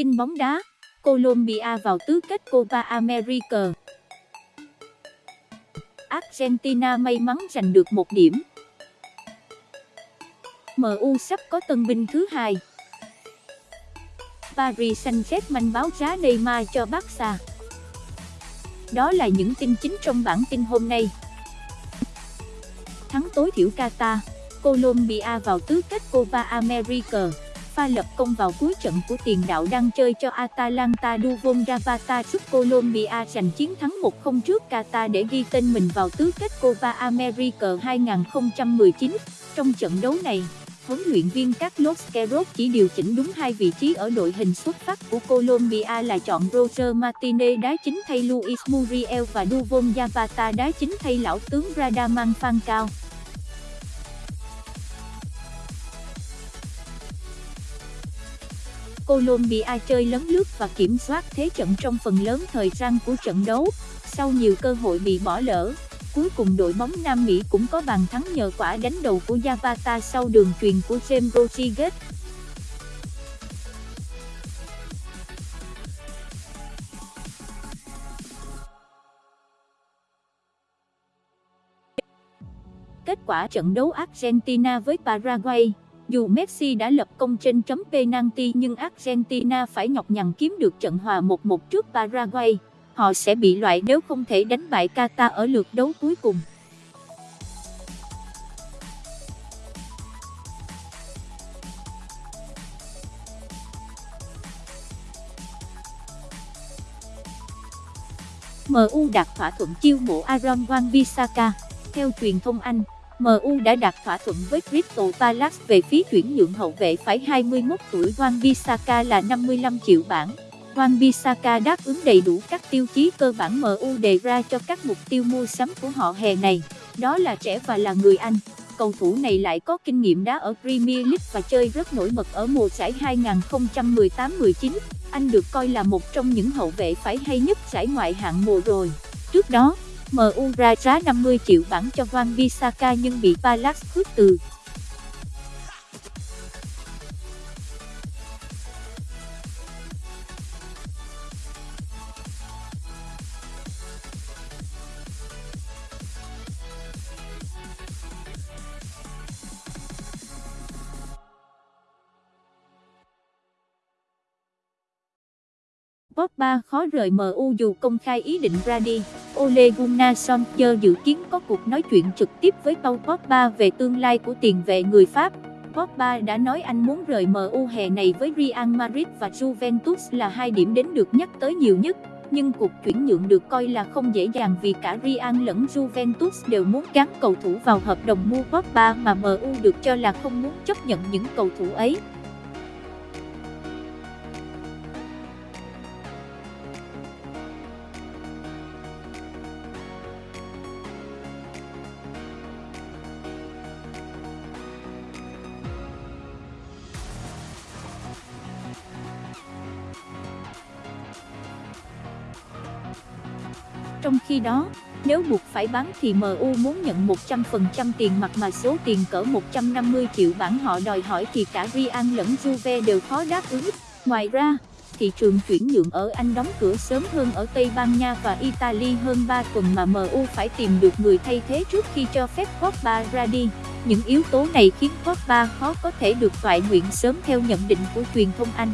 tin bóng đá, Colombia vào tứ kết Copa America. Argentina may mắn giành được một điểm. MU sắp có tân binh thứ hai. Paris Saint-Germain báo giá Neymar cho Barca. Đó là những tin chính trong bản tin hôm nay. Thắng tối thiểu Qatar, Colombia vào tứ kết Copa America pha lập công vào cuối trận của tiền đạo đang chơi cho Atalanta Duvon Zapata giúp Colombia giành chiến thắng 1-0 trước Qatar để ghi tên mình vào tứ kết Copa America 2019. Trong trận đấu này, huấn luyện viên Carlos Queiroz chỉ điều chỉnh đúng hai vị trí ở đội hình xuất phát của Colombia là chọn Roger Martinez đá chính thay Luis Muriel và Duvon Zapata đá chính thay lão tướng Radaman Falcao. Colombia chơi lấn lướt và kiểm soát thế trận trong phần lớn thời gian của trận đấu, sau nhiều cơ hội bị bỏ lỡ. Cuối cùng đội bóng Nam Mỹ cũng có bàn thắng nhờ quả đánh đầu của Zapata sau đường truyền của James Rodriguez. Kết quả trận đấu Argentina với Paraguay dù Messi đã lập công trên chấm penalty nhưng Argentina phải nhọc nhằn kiếm được trận hòa 1-1 trước Paraguay. Họ sẽ bị loại nếu không thể đánh bại Qatar ở lượt đấu cuối cùng. MU đạt thỏa thuận chiêu mộ Aaron Wan-Bissaka. Theo truyền thông Anh, MU đã đạt thỏa thuận với Crystal Palace về phí chuyển nhượng hậu vệ phải 21 tuổi Wan-Bissaka là 55 triệu bảng. Wan-Bissaka đáp ứng đầy đủ các tiêu chí cơ bản MU đề ra cho các mục tiêu mua sắm của họ hè này, đó là trẻ và là người Anh. Cầu thủ này lại có kinh nghiệm đá ở Premier League và chơi rất nổi bật ở mùa giải 2018-19. Anh được coi là một trong những hậu vệ phải hay nhất giải ngoại hạng mùa rồi. Trước đó, MU ra giá 50 triệu bảng cho Van Bissaka nhưng bị Palace khước từ. Pogba khó rời MU dù công khai ý định ra đi. Ole Gunnar Solskjaer dự kiến có cuộc nói chuyện trực tiếp với Paul Pogba về tương lai của tiền vệ người Pháp. Pogba đã nói anh muốn rời MU hè này với Real Madrid và Juventus là hai điểm đến được nhắc tới nhiều nhất. Nhưng cuộc chuyển nhượng được coi là không dễ dàng vì cả Real lẫn Juventus đều muốn gắn cầu thủ vào hợp đồng mua Pogba mà MU được cho là không muốn chấp nhận những cầu thủ ấy. Trong khi đó, nếu buộc phải bán thì MU muốn nhận 100% tiền mặt mà số tiền cỡ 150 triệu bảng họ đòi hỏi thì cả Real lẫn Juve đều khó đáp ứng. Ngoài ra, thị trường chuyển nhượng ở Anh đóng cửa sớm hơn ở Tây Ban Nha và Italy hơn 3 tuần mà MU phải tìm được người thay thế trước khi cho phép Pogba ra đi. Những yếu tố này khiến Pogba khó có thể được toại nguyện sớm theo nhận định của truyền thông Anh.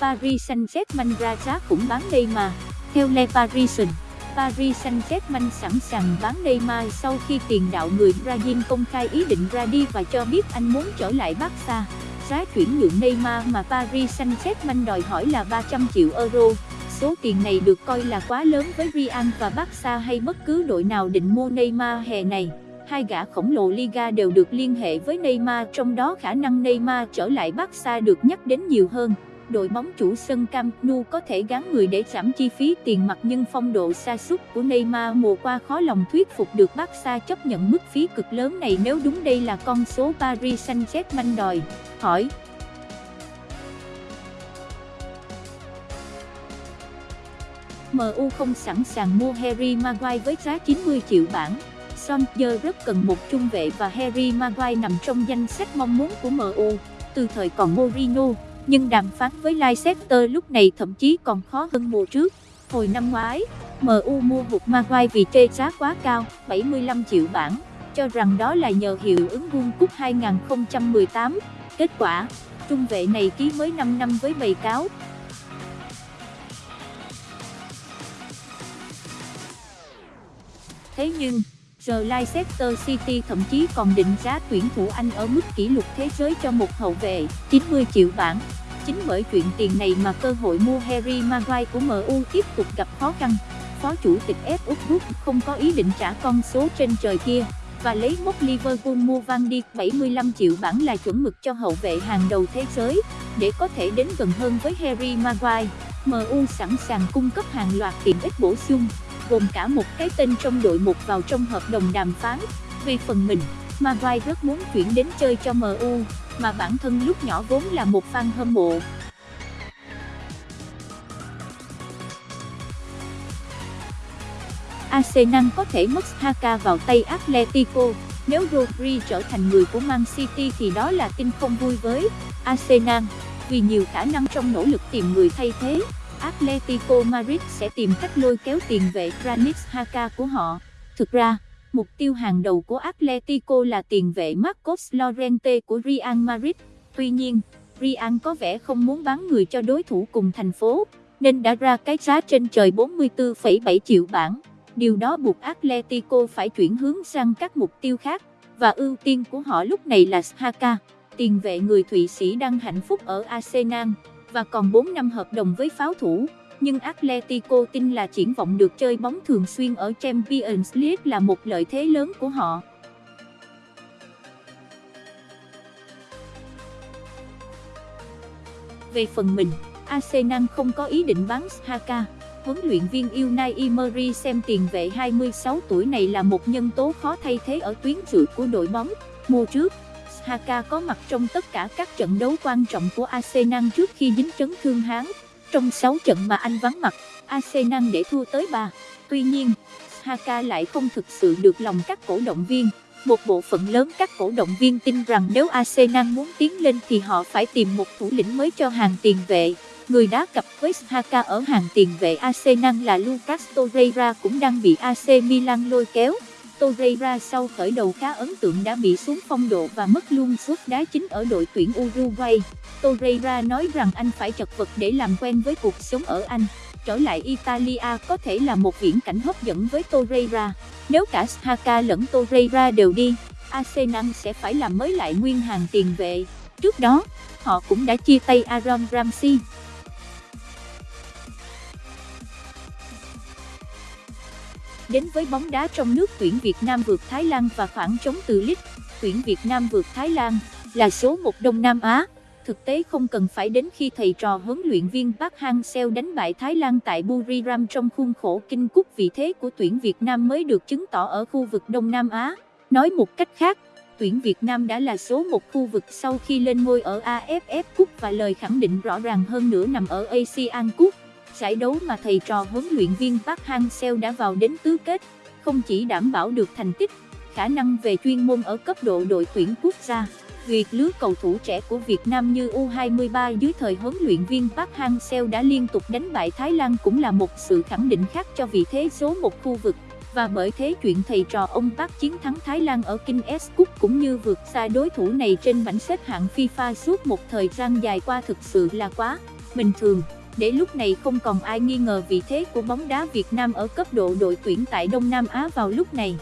Paris Saint-Germain ra giá cũng bán Neymar. Theo Le Parisien, Paris Saint-Germain sẵn sàng bán Neymar sau khi tiền đạo người Brazil công khai ý định ra đi và cho biết anh muốn trở lại Barca. Giá chuyển nhượng Neymar mà Paris Saint-Germain đòi hỏi là 300 triệu euro. Số tiền này được coi là quá lớn với Real và Barca hay bất cứ đội nào định mua Neymar hè này. Hai gã khổng lồ Liga đều được liên hệ với Neymar trong đó khả năng Neymar trở lại Barca được nhắc đến nhiều hơn đội bóng chủ sân Camp Nou có thể gắn người để giảm chi phí tiền mặt nhưng phong độ sa sút của Neymar mùa qua khó lòng thuyết phục được Barca chấp nhận mức phí cực lớn này nếu đúng đây là con số Paris Saint-Germain đòi. Hỏi MU không sẵn sàng mua Harry Maguire với giá 90 triệu bảng Solskjaer rất cần một trung vệ và Harry Maguire nằm trong danh sách mong muốn của MU từ thời còn Mourinho, nhưng đàm phán với Leicester lúc này thậm chí còn khó hơn mùa trước. Hồi năm ngoái, MU mua hụt Maguire vì chê giá quá cao, 75 triệu bảng, cho rằng đó là nhờ hiệu ứng World Cup 2018. Kết quả, trung vệ này ký mới 5 năm với bày cáo. Thế nhưng, Leicester City thậm chí còn định giá tuyển thủ Anh ở mức kỷ lục thế giới cho một hậu vệ, 90 triệu bảng. Chính bởi chuyện tiền này mà cơ hội mua Harry Maguire của MU tiếp tục gặp khó khăn. Phó chủ tịch F Group không có ý định trả con số trên trời kia và lấy mốc Liverpool mua Van Dijk 75 triệu bảng là chuẩn mực cho hậu vệ hàng đầu thế giới, để có thể đến gần hơn với Harry Maguire. MU sẵn sàng cung cấp hàng loạt tiện ích bổ sung, gồm cả một cái tên trong đội một vào trong hợp đồng đàm phán. vì phần mình, Maguire rất muốn chuyển đến chơi cho MU, mà bản thân lúc nhỏ vốn là một fan hâm mộ. Arsenal có thể mất Haka vào tay Atletico. Nếu Rodri trở thành người của Man City thì đó là tin không vui với Arsenal, vì nhiều khả năng trong nỗ lực tìm người thay thế. Atletico Madrid sẽ tìm cách lôi kéo tiền vệ Granit Xhaka của họ. Thực ra, mục tiêu hàng đầu của Atletico là tiền vệ Marcos Llorente của Real Madrid. Tuy nhiên, Real có vẻ không muốn bán người cho đối thủ cùng thành phố, nên đã ra cái giá trên trời 44,7 triệu bảng. Điều đó buộc Atletico phải chuyển hướng sang các mục tiêu khác, và ưu tiên của họ lúc này là Xhaka, tiền vệ người Thụy Sĩ đang hạnh phúc ở Arsenal, và còn 4 năm hợp đồng với pháo thủ. Nhưng Atletico tin là triển vọng được chơi bóng thường xuyên ở Champions League là một lợi thế lớn của họ. Về phần mình, Arsenal không có ý định bán Haka huấn luyện viên Unai Emery xem tiền vệ 26 tuổi này là một nhân tố khó thay thế ở tuyến trụ của đội bóng. Mùa trước, Haka có mặt trong tất cả các trận đấu quan trọng của Arsenal trước khi dính chấn thương hán. Trong 6 trận mà anh vắng mặt, Arsenal để thua tới 3. Tuy nhiên, Haka lại không thực sự được lòng các cổ động viên. Một bộ phận lớn các cổ động viên tin rằng nếu Arsenal muốn tiến lên thì họ phải tìm một thủ lĩnh mới cho hàng tiền vệ. Người đá cặp với Haka ở hàng tiền vệ Arsenal là Lucas Torreira cũng đang bị AC Milan lôi kéo. Torreira sau khởi đầu khá ấn tượng đã bị xuống phong độ và mất luôn suất đá chính ở đội tuyển Uruguay. Torreira nói rằng anh phải chật vật để làm quen với cuộc sống ở Anh. Trở lại Italia có thể là một viễn cảnh hấp dẫn với Torreira. Nếu cả Shaka lẫn Torreira đều đi, Arsenal sẽ phải làm mới lại nguyên hàng tiền vệ. Trước đó, họ cũng đã chia tay Aaron Ramsey. Đến với bóng đá trong nước tuyển Việt Nam vượt Thái Lan và khoảng trống từ lít, tuyển Việt Nam vượt Thái Lan là số 1 Đông Nam Á. Thực tế không cần phải đến khi thầy trò huấn luyện viên Park Hang-seo đánh bại Thái Lan tại Buriram trong khuôn khổ kinh cúc vị thế của tuyển Việt Nam mới được chứng tỏ ở khu vực Đông Nam Á. Nói một cách khác, tuyển Việt Nam đã là số một khu vực sau khi lên ngôi ở AFF Cup và lời khẳng định rõ ràng hơn nữa nằm ở ASEAN Cup giải đấu mà thầy trò huấn luyện viên Park Hang-seo đã vào đến tứ kết, không chỉ đảm bảo được thành tích, khả năng về chuyên môn ở cấp độ đội tuyển quốc gia. Việc lứa cầu thủ trẻ của Việt Nam như U23 dưới thời huấn luyện viên Park Hang-seo đã liên tục đánh bại Thái Lan cũng là một sự khẳng định khác cho vị thế số một khu vực. Và bởi thế chuyện thầy trò ông Park chiến thắng Thái Lan ở King S Cup cũng như vượt xa đối thủ này trên bảng xếp hạng FIFA suốt một thời gian dài qua thực sự là quá bình thường để lúc này không còn ai nghi ngờ vị thế của bóng đá Việt Nam ở cấp độ đội tuyển tại Đông Nam Á vào lúc này.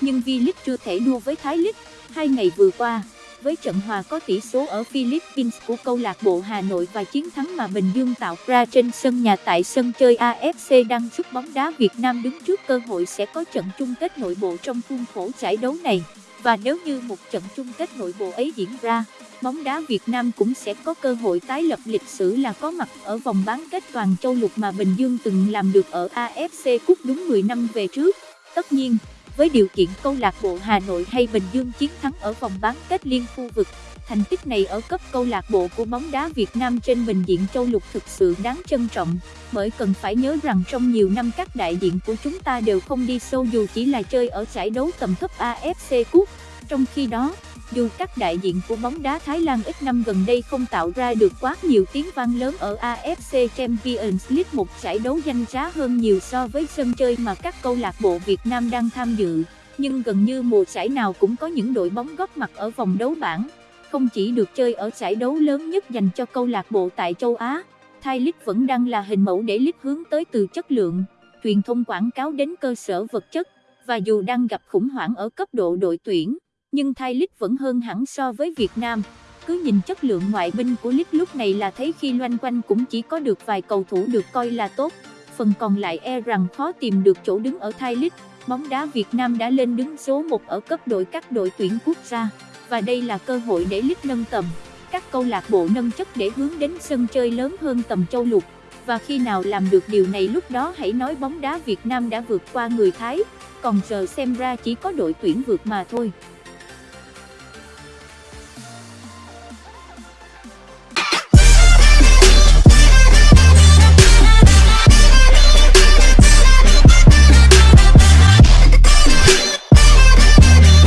Nhưng V-League chưa thể đua với Thái League, hai ngày vừa qua, với trận hòa có tỷ số ở Philippines của câu lạc bộ Hà Nội và chiến thắng mà Bình Dương tạo ra trên sân nhà tại sân chơi AFC đang giúp bóng đá Việt Nam đứng trước cơ hội sẽ có trận chung kết nội bộ trong khuôn khổ giải đấu này. Và nếu như một trận chung kết nội bộ ấy diễn ra, bóng đá Việt Nam cũng sẽ có cơ hội tái lập lịch sử là có mặt ở vòng bán kết toàn châu lục mà Bình Dương từng làm được ở AFC Cup đúng 10 năm về trước. Tất nhiên, với điều kiện câu lạc bộ Hà Nội hay Bình Dương chiến thắng ở vòng bán kết liên khu vực. Thành tích này ở cấp câu lạc bộ của bóng đá Việt Nam trên bình diện châu lục thực sự đáng trân trọng, bởi cần phải nhớ rằng trong nhiều năm các đại diện của chúng ta đều không đi sâu dù chỉ là chơi ở giải đấu tầm thấp AFC Cup. Trong khi đó, dù các đại diện của bóng đá Thái Lan ít năm gần đây không tạo ra được quá nhiều tiếng vang lớn ở AFC Champions League một giải đấu danh giá hơn nhiều so với sân chơi mà các câu lạc bộ Việt Nam đang tham dự, nhưng gần như mùa giải nào cũng có những đội bóng góp mặt ở vòng đấu bảng không chỉ được chơi ở giải đấu lớn nhất dành cho câu lạc bộ tại châu Á, Thai League vẫn đang là hình mẫu để League hướng tới từ chất lượng, truyền thông quảng cáo đến cơ sở vật chất, và dù đang gặp khủng hoảng ở cấp độ đội tuyển, nhưng Thai League vẫn hơn hẳn so với Việt Nam. Cứ nhìn chất lượng ngoại binh của League lúc này là thấy khi loanh quanh cũng chỉ có được vài cầu thủ được coi là tốt, phần còn lại e rằng khó tìm được chỗ đứng ở Thai League. Bóng đá Việt Nam đã lên đứng số 1 ở cấp đội các đội tuyển quốc gia và đây là cơ hội để lít nâng tầm, các câu lạc bộ nâng chất để hướng đến sân chơi lớn hơn tầm châu lục, và khi nào làm được điều này lúc đó hãy nói bóng đá Việt Nam đã vượt qua người Thái, còn giờ xem ra chỉ có đội tuyển vượt mà thôi.